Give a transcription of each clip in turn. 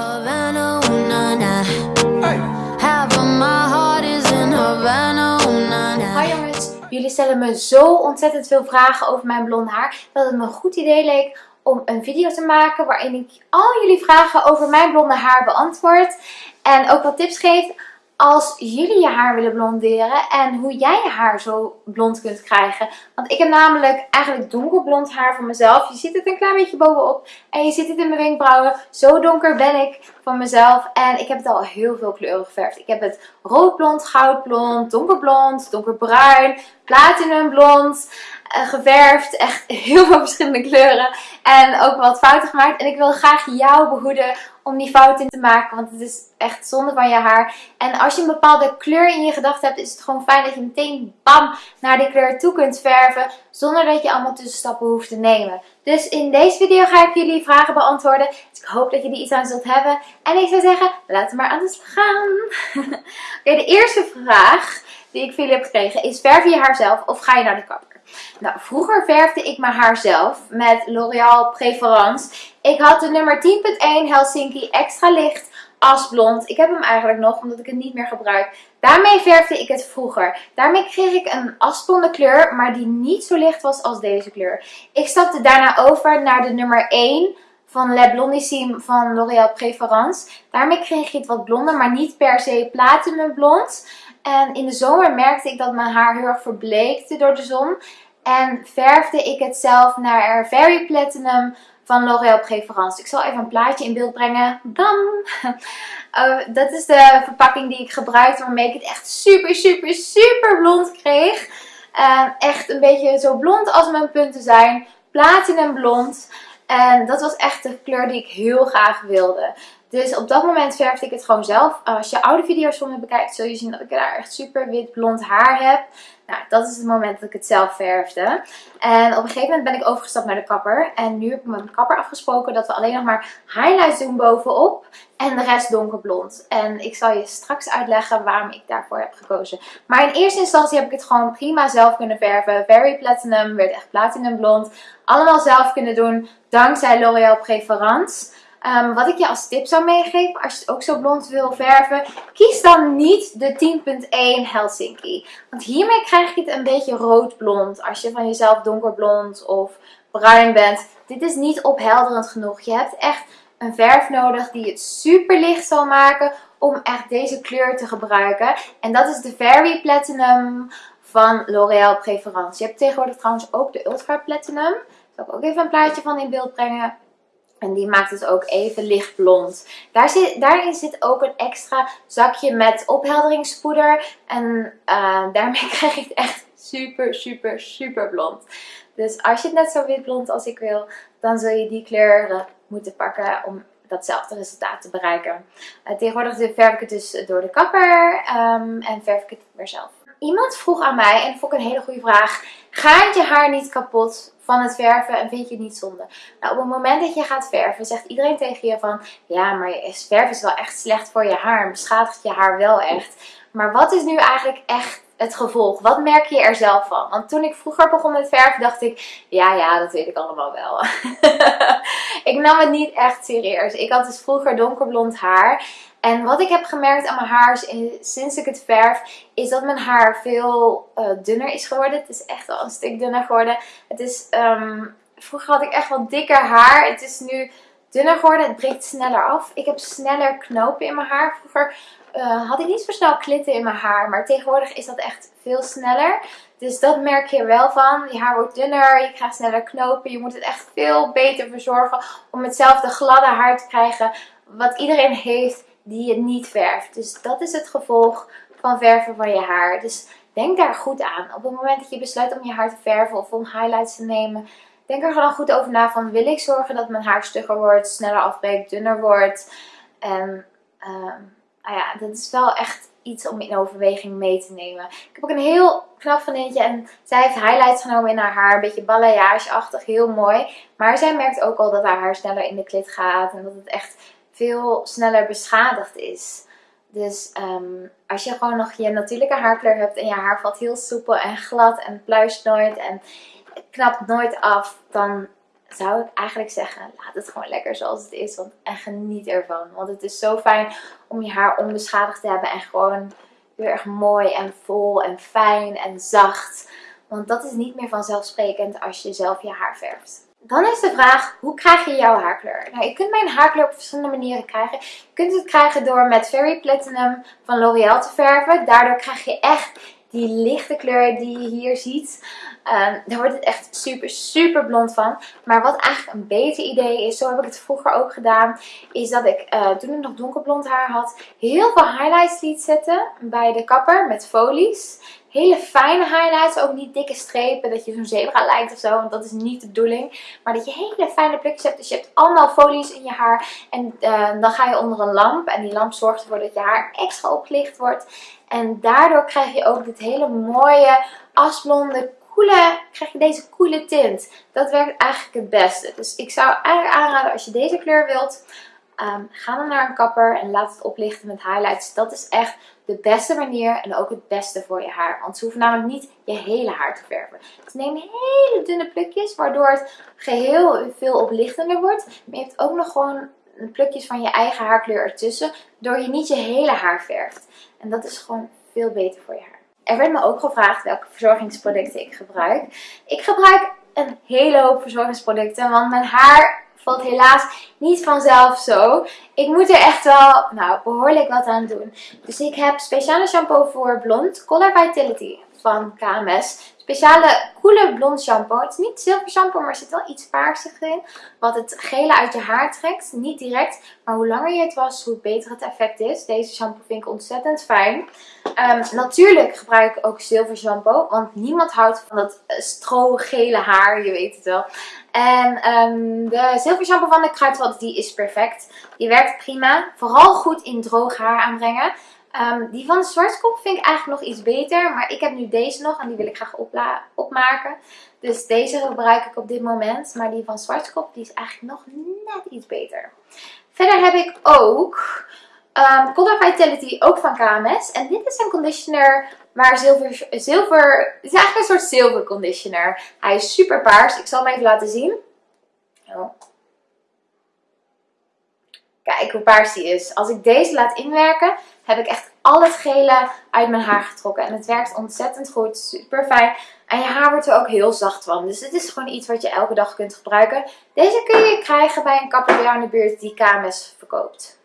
Havana, ooh, na, na. Half of my heart is in Havana, ooh, na, na. Hi jongens, jullie stellen me zo ontzettend veel vragen over mijn blond haar dat het me een goed idee leek om een video te maken waarin ik al jullie vragen over mijn blonde haar beantwoord en ook wat tips geef als jullie je haar willen blonderen en hoe jij je haar zo blond kunt krijgen. Want ik heb namelijk eigenlijk donkerblond haar van mezelf. Je ziet het een klein beetje bovenop en je ziet het in mijn wenkbrauwen. Zo donker ben ik van mezelf en ik heb het al heel veel kleuren geverfd. Ik heb het roodblond, goudblond, donkerblond, donkerbruin, platinumblond uh, geverfd. Echt heel veel verschillende kleuren. En ook wat fouten gemaakt. En ik wil graag jou behoeden om die fouten te maken. Want het is echt zonde van je haar. En als je een bepaalde kleur in je gedachten hebt, is het gewoon fijn dat je meteen bam naar die kleur toe kunt verven. Zonder dat je allemaal tussenstappen hoeft te nemen. Dus in deze video ga ik jullie vragen beantwoorden. Dus ik hoop dat je er iets aan zult hebben. En ik zou zeggen, laten we maar aan de slag gaan. Oké, de eerste vraag die ik van jullie heb gekregen is, verf je haar zelf of ga je naar de kapper? Nou, vroeger verfde ik mijn haar zelf met L'Oreal Preference. Ik had de nummer 10.1 Helsinki extra licht asblond. Ik heb hem eigenlijk nog, omdat ik het niet meer gebruik. Daarmee verfde ik het vroeger. Daarmee kreeg ik een asblonde kleur, maar die niet zo licht was als deze kleur. Ik stapte daarna over naar de nummer 1 van Le Blondissime van L'Oreal Preference. Daarmee kreeg je het wat blonder, maar niet per se platinum blond. En in de zomer merkte ik dat mijn haar heel erg verbleekte door de zon. En verfde ik het zelf naar Very Platinum van L'Oréal Préférence. Ik zal even een plaatje in beeld brengen. Bam! Uh, dat is de verpakking die ik gebruikte waarmee ik het echt super, super, super blond kreeg. Uh, echt een beetje zo blond als mijn punten zijn. Platinum blond. En dat was echt de kleur die ik heel graag wilde. Dus op dat moment verfde ik het gewoon zelf. Als je oude video's van me bekijkt, zul je zien dat ik daar echt super wit blond haar heb. Nou, dat is het moment dat ik het zelf verfde. En op een gegeven moment ben ik overgestapt naar de kapper. En nu heb ik met mijn kapper afgesproken dat we alleen nog maar highlights doen bovenop. En de rest donkerblond. En ik zal je straks uitleggen waarom ik daarvoor heb gekozen. Maar in eerste instantie heb ik het gewoon prima zelf kunnen verven. Very Platinum, werd echt platinum blond. Allemaal zelf kunnen doen, dankzij L'Oréal Preference. Um, wat ik je als tip zou meegeven, als je het ook zo blond wil verven, kies dan niet de 10.1 Helsinki. Want hiermee krijg je het een beetje roodblond. Als je van jezelf donkerblond of bruin bent. Dit is niet ophelderend genoeg. Je hebt echt een verf nodig die het super licht zal maken om echt deze kleur te gebruiken. En dat is de Very Platinum van L'Oréal Preference. Je hebt tegenwoordig trouwens ook de Ultra Platinum. Daar zal ik ook even een plaatje van in beeld brengen. En die maakt het ook even lichtblond. Daar zit, daarin zit ook een extra zakje met ophelderingspoeder. En uh, daarmee krijg je het echt super, super, super blond. Dus als je het net zo witblond als ik wil, dan zul je die kleuren moeten pakken om datzelfde resultaat te bereiken. Uh, tegenwoordig verf ik het dus door de kapper um, en verf ik het weer zelf. Iemand vroeg aan mij, en dat vond ik een hele goede vraag, gaat je haar niet kapot van het verven en vind je het niet zonde? Nou, op het moment dat je gaat verven, zegt iedereen tegen je van, ja, maar verven is wel echt slecht voor je haar beschadigt je haar wel echt. Maar wat is nu eigenlijk echt het gevolg? Wat merk je er zelf van? Want toen ik vroeger begon met verven dacht ik, ja, ja, dat weet ik allemaal wel. ik nam het niet echt serieus. Ik had dus vroeger donkerblond haar. En wat ik heb gemerkt aan mijn haar sinds ik het verf, is dat mijn haar veel uh, dunner is geworden. Het is echt wel een stuk dunner geworden. Het is, um, vroeger had ik echt wel dikker haar. Het is nu dunner geworden. Het breekt sneller af. Ik heb sneller knopen in mijn haar. Vroeger uh, had ik niet zo snel klitten in mijn haar. Maar tegenwoordig is dat echt veel sneller. Dus dat merk je wel van. Je haar wordt dunner, je krijgt sneller knopen. Je moet het echt veel beter verzorgen om hetzelfde gladde haar te krijgen wat iedereen heeft die je niet verft. Dus dat is het gevolg van verven van je haar. Dus denk daar goed aan. Op het moment dat je besluit om je haar te verven of om highlights te nemen, denk er gewoon goed over na van wil ik zorgen dat mijn haar stugger wordt, sneller afbreekt, dunner wordt. En nou ja, dat is wel echt iets om in overweging mee te nemen. Ik heb ook een heel knap vriendje en zij heeft highlights genomen in haar haar. Een beetje balayage-achtig, heel mooi. Maar zij merkt ook al dat haar haar sneller in de klit gaat en dat het echt veel sneller beschadigd is. Dus um, als je gewoon nog je natuurlijke haarkleur hebt en je haar valt heel soepel en glad en pluist nooit en knapt nooit af, dan zou ik eigenlijk zeggen, laat het gewoon lekker zoals het is. Want, en geniet ervan. Want het is zo fijn om je haar onbeschadigd te hebben. En gewoon heel erg mooi en vol en fijn en zacht. Want dat is niet meer vanzelfsprekend als je zelf je haar verft. Dan is de vraag, hoe krijg je jouw haarkleur? Nou, je kunt mijn haarkleur op verschillende manieren krijgen. Je kunt het krijgen door met Fairy Platinum van L'Oreal te verven. Daardoor krijg je echt die lichte kleur die je hier ziet. Um, daar wordt het echt super, super blond van. Maar wat eigenlijk een beter idee is, zo heb ik het vroeger ook gedaan, is dat ik uh, toen ik nog donkerblond haar had, heel veel highlights liet zetten bij de kapper met folies. Hele fijne highlights, ook niet dikke strepen, dat je zo'n zebra lijkt of zo, want dat is niet de bedoeling. Maar dat je hele fijne plukjes hebt, dus je hebt allemaal folies in je haar. En uh, dan ga je onder een lamp en die lamp zorgt ervoor dat je haar extra opgelicht wordt. En daardoor krijg je ook dit hele mooie, asblonde, koele, krijg je deze koele tint. Dat werkt eigenlijk het beste. Dus ik zou eigenlijk aanraden als je deze kleur wilt, um, ga dan naar een kapper en laat het oplichten met highlights. Dat is echt de beste manier en ook het beste voor je haar. Want ze hoeven namelijk niet je hele haar te verven. Ze nemen hele dunne plukjes, waardoor het geheel veel oplichtender wordt. Maar je hebt ook nog gewoon plukjes van je eigen haarkleur ertussen, door je niet je hele haar verft. En dat is gewoon veel beter voor je haar. Er werd me ook gevraagd welke verzorgingsproducten ik gebruik. Ik gebruik een hele hoop verzorgingsproducten, want mijn haar valt helaas niet vanzelf zo. Ik moet er echt wel nou, behoorlijk wat aan doen. Dus ik heb speciale shampoo voor blond, Color Vitality van KMS speciale koele blond shampoo. Het is niet zilver shampoo, maar er zit wel iets paarsig in. Wat het gele uit je haar trekt. Niet direct, maar hoe langer je het was, hoe beter het effect is. Deze shampoo vind ik ontzettend fijn. Um, natuurlijk gebruik ik ook zilver shampoo. Want niemand houdt van dat stro-gele haar, je weet het wel. En um, de zilver shampoo van de Kruidvat, die is perfect. Die werkt prima. Vooral goed in droog haar aanbrengen. Um, die van de Zwartkop vind ik eigenlijk nog iets beter. Maar ik heb nu deze nog en die wil ik graag opmaken. Dus deze gebruik ik op dit moment. Maar die van Zwartkop die is eigenlijk nog net iets beter. Verder heb ik ook um, Color Vitality, ook van KMS. En dit is een conditioner waar zilver, zilver... Het is eigenlijk een soort zilver conditioner. Hij is super paars. Ik zal hem even laten zien. Oh. Kijk hoe paars die is. Als ik deze laat inwerken, heb ik echt al het gele uit mijn haar getrokken. En het werkt ontzettend goed. Super fijn. En je haar wordt er ook heel zacht van. Dus dit is gewoon iets wat je elke dag kunt gebruiken. Deze kun je krijgen bij een kapper in de buurt die KMS verkoopt.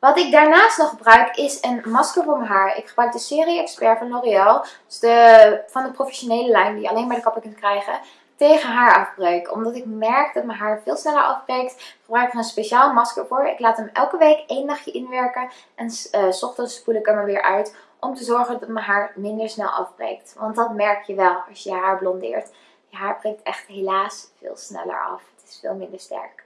Wat ik daarnaast nog gebruik is een masker voor mijn haar. Ik gebruik de Serie Expert van L'Oreal. Dus de, van de professionele lijn die je alleen bij de kapper kunt krijgen tegen haarafbreuk. Omdat ik merk dat mijn haar veel sneller afbreekt, gebruik ik er een speciaal masker voor. Ik laat hem elke week één dagje inwerken en uh, s ochtends spoel ik hem er weer uit. Om te zorgen dat mijn haar minder snel afbreekt. Want dat merk je wel als je je haar blondeert. Je haar breekt echt helaas veel sneller af. Het is veel minder sterk.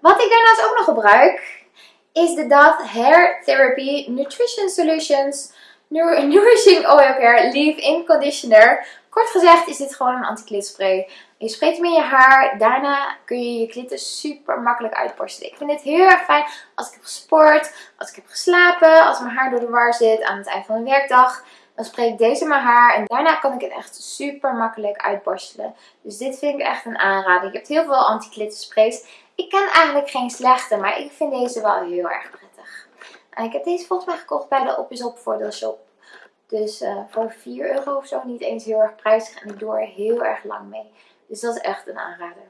Wat ik daarnaast ook nog gebruik is de Dove Hair Therapy Nutrition Solutions Nourishing Oil Care Leave-In Conditioner. Kort gezegd is dit gewoon een anti-klitspray. Je spreekt hem in je haar. Daarna kun je je klitten super makkelijk uitborstelen. Ik vind dit heel erg fijn als ik heb gesport, als ik heb geslapen, als mijn haar door de war zit aan het eind van een werkdag. Dan spreek ik deze in mijn haar en daarna kan ik het echt super makkelijk uitborstelen. Dus dit vind ik echt een aanrader. Je hebt heel veel anti-klittersprays. Ik ken eigenlijk geen slechte, maar ik vind deze wel heel erg prettig. En ik heb deze volgens mij gekocht bij de Op is Op voordeelshop. Dus uh, voor 4 euro of zo niet eens heel erg prijzig. En ik doe er heel erg lang mee. Dus dat is echt een aanrader.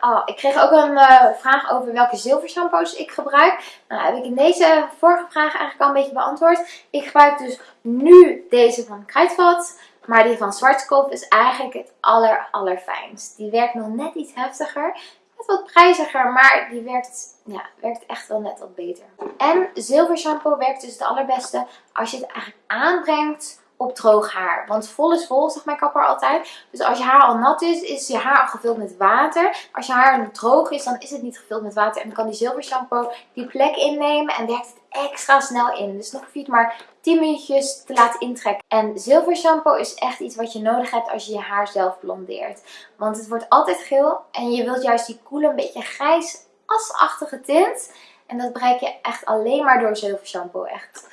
Oh, ik kreeg ook een uh, vraag over welke zilver shampoos ik gebruik. Nou, heb ik in deze vorige vraag eigenlijk al een beetje beantwoord. Ik gebruik dus nu deze van Kruidvat. Maar die van Zwartkop is eigenlijk het aller allerfijnst. Die werkt nog net iets heftiger wat prijziger, maar die werkt, ja, werkt echt wel net wat beter. En zilver shampoo werkt dus het allerbeste als je het eigenlijk aanbrengt op droog haar. Want vol is vol, zegt mijn kapper altijd. Dus als je haar al nat is, is je haar al gevuld met water. Als je haar droog is, dan is het niet gevuld met water. En dan kan die zilver shampoo die plek innemen en werkt het extra snel in. Dus nog maar 10 minuutjes te laten intrekken. En zilver shampoo is echt iets wat je nodig hebt als je je haar zelf blondeert. Want het wordt altijd geel en je wilt juist die koele, een beetje grijs asachtige tint. En dat bereik je echt alleen maar door zilver shampoo. Echt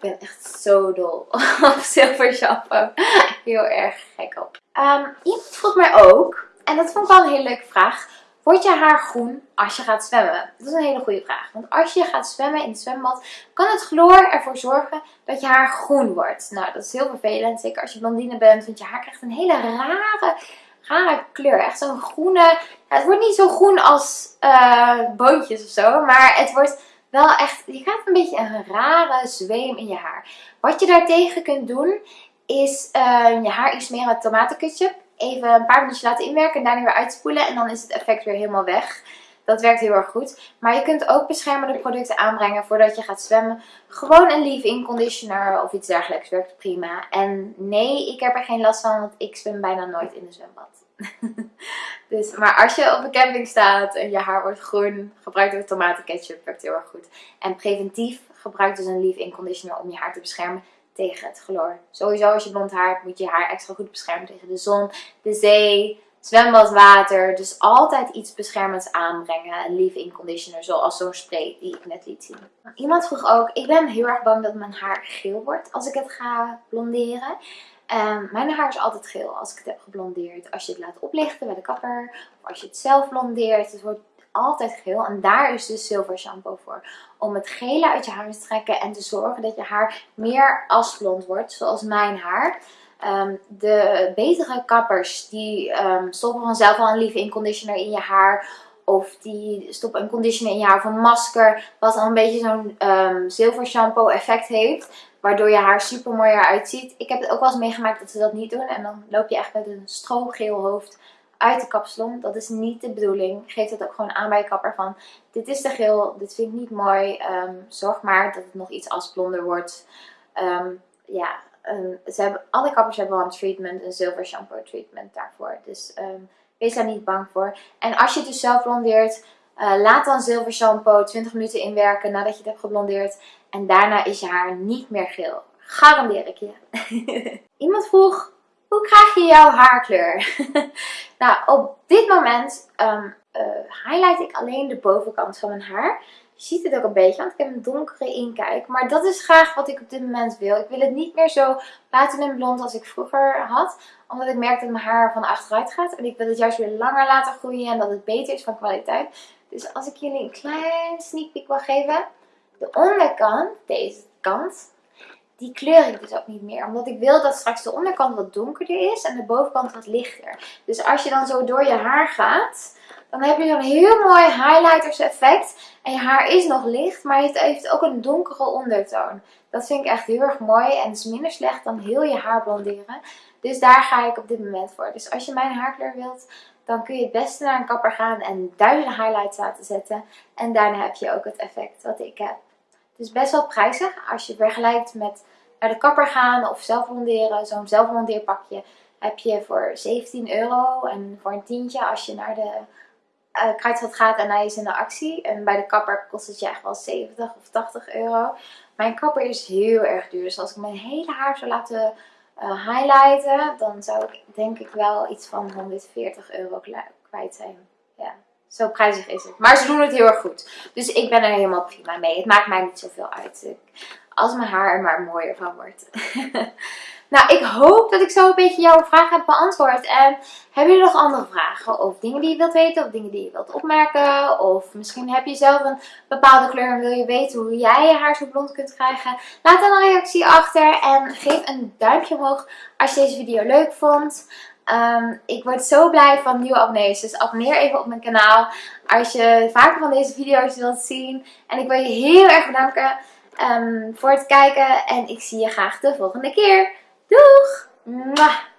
ben echt zo dol op zilver shampoo. Heel erg gek op. Iemand vroeg mij ook en dat vond ik wel een hele leuke vraag. Wordt je haar groen als je gaat zwemmen? Dat is een hele goede vraag. Want als je gaat zwemmen in het zwembad, kan het chloor ervoor zorgen dat je haar groen wordt. Nou, dat is heel vervelend. Zeker als je blondine bent, want je haar krijgt een hele rare, rare kleur. Echt zo'n groene... Het wordt niet zo groen als uh, boontjes of zo, maar het wordt wel echt... Je krijgt een beetje een rare zweem in je haar. Wat je daartegen kunt doen, is uh, je haar iets meer met tomatenketchup even een paar minuutjes laten inwerken en daarna weer uitspoelen. En dan is het effect weer helemaal weg. Dat werkt heel erg goed. Maar je kunt ook beschermende producten aanbrengen voordat je gaat zwemmen. Gewoon een leave-in conditioner of iets dergelijks werkt prima. En nee, ik heb er geen last van, want ik zwem bijna nooit in de zwembad. dus, maar als je op een camping staat en je haar wordt groen, gebruik dan tomatenketchup, werkt heel erg goed. En preventief gebruik dus een leave-in conditioner om je haar te beschermen tegen het chloor. Sowieso als je blond haar hebt, moet je haar extra goed beschermen tegen de zon, de zee, zwembadwater. Dus altijd iets beschermends aanbrengen. Een leave-in conditioner zoals zo'n spray die ik net liet zien. Iemand vroeg ook, ik ben heel erg bang dat mijn haar geel wordt als ik het ga blonderen. Um, mijn haar is altijd geel als ik het heb geblondeerd. Als je het laat oplichten bij de kapper of als je het zelf blondeert. Het wordt altijd geel. En daar is dus zilver shampoo voor. Om het gele uit je haar te trekken en te zorgen dat je haar meer asblond wordt. Zoals mijn haar. Um, de betere kappers die um, stoppen vanzelf al een leave-in conditioner in je haar. Of die stoppen een conditioner in je haar of een masker. Wat dan een beetje zo'n um, zilver shampoo effect heeft. Waardoor je haar super mooi eruit ziet. Ik heb het ook wel eens meegemaakt dat ze dat niet doen. En dan loop je echt met een strogeel hoofd uit de kapsalon. Dat is niet de bedoeling. Geef het ook gewoon aan bij je kapper van dit is te geel, dit vind ik niet mooi. Zorg maar dat het nog iets asblonder wordt. Ja, um, ze hebben, alle kappers hebben wel een treatment, een zilver shampoo treatment daarvoor. Dus wees daar niet bang voor. En als je het dus zelf blondeert, uh, laat dan zilver shampoo 20 minuten inwerken nadat je het hebt geblondeerd. En daarna is je haar niet meer geel. Garandeer ik je. Iemand vroeg, hoe krijg je jouw haarkleur? nou, op dit moment um, uh, highlight ik alleen de bovenkant van mijn haar. Je ziet het ook een beetje, want ik heb een donkere inkijk. Maar dat is graag wat ik op dit moment wil. Ik wil het niet meer zo platinum blond als ik vroeger had. Omdat ik merk dat mijn haar van achteruit gaat. En ik wil het juist weer langer laten groeien en dat het beter is van kwaliteit. Dus als ik jullie een klein sneak peek wil geven. De onderkant, deze kant, die kleur ik dus ook niet meer. Omdat ik wil dat straks de onderkant wat donkerder is en de bovenkant wat lichter. Dus als je dan zo door je haar gaat, dan heb je zo'n heel mooi highlighters effect. En je haar is nog licht, maar het heeft ook een donkere ondertoon. Dat vind ik echt heel erg mooi en is minder slecht dan heel je haar blonderen. Dus daar ga ik op dit moment voor. Dus als je mijn haarkleur wilt, dan kun je het beste naar een kapper gaan en duizenden highlights laten zetten. En daarna heb je ook het effect wat ik heb. Het is best wel prijzig als je vergelijkt met naar de kapper gaan of zelf blonderen. Zo'n zelfblondeerpakje heb je voor 17 euro. En voor een tientje als je naar de uh, kruidvat gaat en hij is in de actie. En bij de kapper kost het je echt wel 70 of 80 euro. Mijn kapper is heel erg duur. Dus als ik mijn hele haar zou laten uh, highlighten, dan zou ik denk ik wel iets van 140 euro kwijt zijn. Ja. Zo prijzig is het. Maar ze doen het heel erg goed. Dus ik ben er helemaal prima mee. Het maakt mij niet zoveel uit. Als mijn haar er maar mooier van wordt. nou, ik hoop dat ik zo een beetje jouw vraag heb beantwoord. En hebben jullie nog andere vragen? Of dingen die je wilt weten? Of dingen die je wilt opmerken? Of misschien heb je zelf een bepaalde kleur en wil je weten hoe jij je haar zo blond kunt krijgen? Laat dan een reactie achter. En geef een duimpje omhoog als je deze video leuk vond. Um, ik word zo blij van nieuwe abonnees. Dus abonneer even op mijn kanaal als je vaker van deze video's wilt zien. En ik wil je heel erg bedanken um, voor het kijken. En ik zie je graag de volgende keer. Lourd